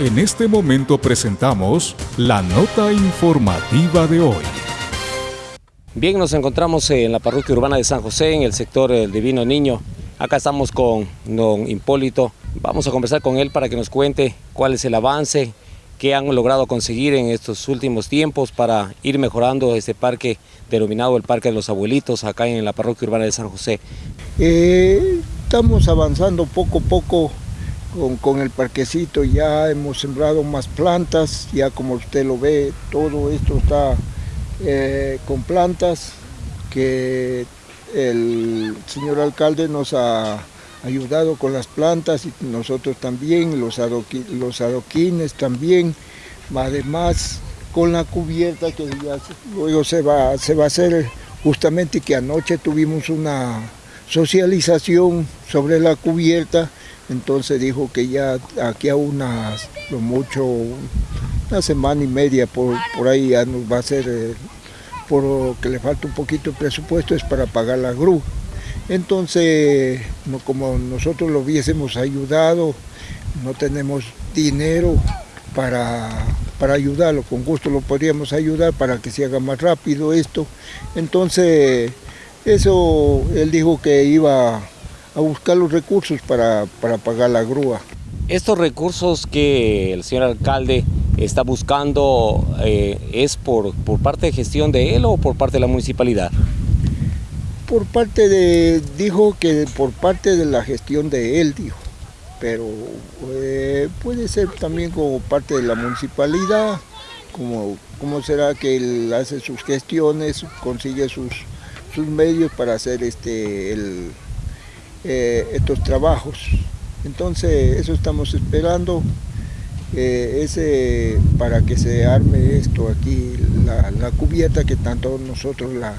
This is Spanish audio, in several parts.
En este momento presentamos la nota informativa de hoy. Bien, nos encontramos en la parroquia urbana de San José, en el sector del Divino Niño. Acá estamos con don Hipólito. Vamos a conversar con él para que nos cuente cuál es el avance que han logrado conseguir en estos últimos tiempos para ir mejorando este parque denominado el Parque de los Abuelitos, acá en la parroquia urbana de San José. Eh, estamos avanzando poco a poco con, el parquecito ya hemos sembrado más plantas, ya como usted lo ve, todo esto está eh, con plantas que el señor alcalde nos ha ayudado con las plantas y nosotros también, los, los adoquines también, además con la cubierta que luego se va, se va a hacer justamente que anoche tuvimos una socialización sobre la cubierta entonces dijo que ya aquí a unas, lo mucho, una semana y media por, ahí ya nos va a hacer, eh, por que le falta un poquito de presupuesto es para pagar la grúa. Entonces, como nosotros lo hubiésemos ayudado, no tenemos dinero para, para ayudarlo, con gusto lo podríamos ayudar para que se haga más rápido esto. Entonces, eso él dijo que iba a buscar los recursos para, pagar la grúa. Estos recursos que el señor alcalde está buscando, eh, ¿es por, por parte de gestión de él o por parte de la municipalidad? Por parte de, dijo que por parte de la gestión de él, dijo, pero eh, puede ser también como parte de la municipalidad, como, como será que él hace sus gestiones, consigue sus, sus medios para hacer este, el, eh, estos trabajos. Entonces eso estamos esperando eh, ese, para que se arme esto aquí, la, cubierta que tanto nosotros la,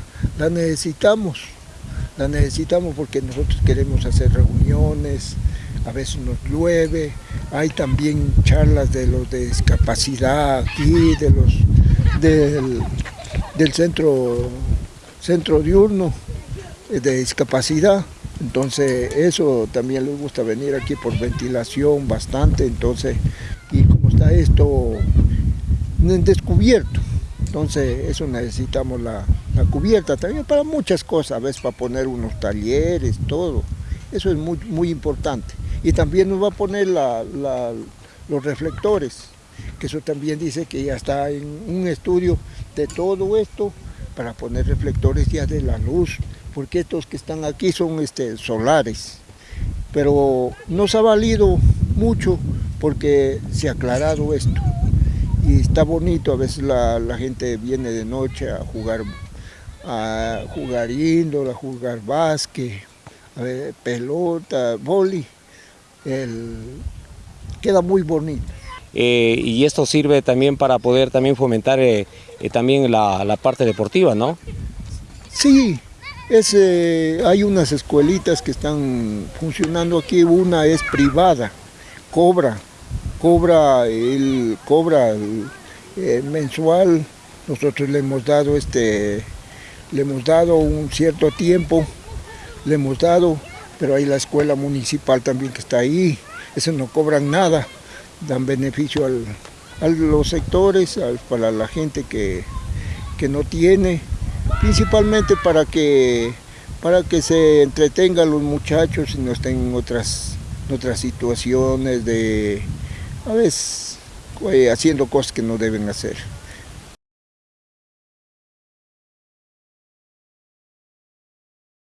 necesitamos. La necesitamos porque nosotros queremos hacer reuniones, a veces nos llueve, hay también charlas de los de discapacidad aquí, de los del, del centro, centro diurno de discapacidad. Entonces eso también les gusta venir aquí por ventilación bastante, entonces, y como está esto descubierto, entonces eso necesitamos la, cubierta también para muchas cosas, a veces para poner unos talleres, todo, eso es muy, muy importante. Y también nos va a poner los reflectores, que eso también dice que ya está en un estudio de todo esto para poner reflectores ya de la luz, porque estos que están aquí son este, solares, pero nos ha valido mucho porque se ha aclarado esto y está bonito, a veces la, gente viene de noche a jugar a jugar índole, a jugar básquet, a ver, pelota, boli, queda muy bonito. Eh, y esto sirve también para poder también fomentar eh, eh, también la, la, parte deportiva, ¿no? Sí, eh, hay unas escuelitas que están funcionando aquí, una es privada, cobra, cobra el, cobra mensual, nosotros le hemos dado este, le hemos dado un cierto tiempo, le hemos dado, pero hay la escuela municipal también que está ahí, eso no cobran nada, dan beneficio a los sectores, para la gente que, que no tiene, principalmente para que, para que se entretengan los muchachos y no estén en otras, otras situaciones de, a veces, eh, haciendo cosas que no deben hacer.